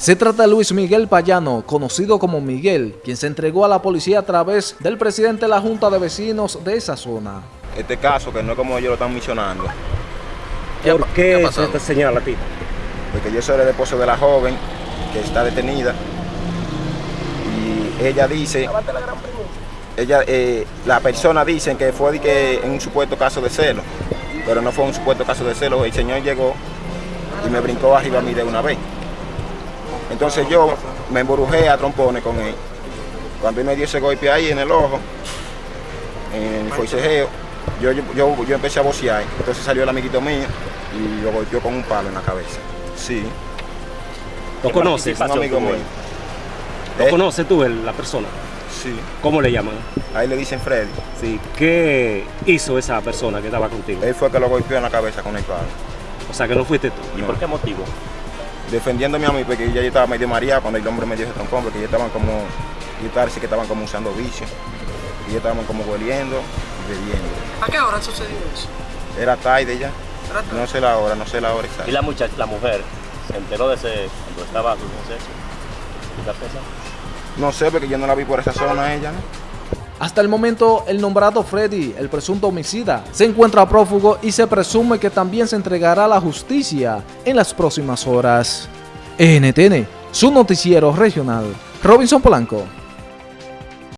Se trata de Luis Miguel Payano, conocido como Miguel, quien se entregó a la policía a través del presidente de la Junta de Vecinos de esa zona. Este caso, que no es como ellos lo están mencionando, ¿Por qué, se te señala a ti? porque yo soy el esposo de la joven que está detenida y ella dice, ella, eh, la persona dice que fue de que en un supuesto caso de celo, pero no fue un supuesto caso de celo, el señor llegó y me brincó arriba a mí de una vez. Entonces yo me embrujé a trompones con él. Cuando él me dio ese golpe ahí en el ojo, en el forcejeo, yo, yo, yo, yo empecé a bocear. Entonces salió el amiguito mío y lo golpeó con un palo en la cabeza. Sí, ¿Lo conoces? un amigo mío. ¿Lo Eh, conoces tú, el- la persona? Sí, ¿Cómo le llaman? ahí le dicen Freddy. Sí. ¿Qué hizo esa persona que estaba contigo? Él fue el que lo golpeó en la cabeza con el palo. O sea, que no fuiste tú. ¿Y ¿Por qué motivo? Defendiéndome a mí porque ya yo estaba medio mareado cuando el hombre me dio ese trompón, porque ellos estaban como, yo parece que estaban como usando vicio. Y ellos estaban como hueliendo y bebiendo. ¿A qué hora sucedió eso? Era tarde ya. Era tarde. No sé la hora, no sé la hora Y exacta. la muchacha, la mujer, se enteró de ese, cuando estaba con sexo. ¿Tú certeza? No sé porque yo no la vi por esa zona ella, ¿no? Hasta el momento, el nombrado Freddy, el presunto homicida, se encuentra prófugo y se presume que también se entregará a la justicia en las próximas horas. NTN, su noticiero regional. Robinson Polanco.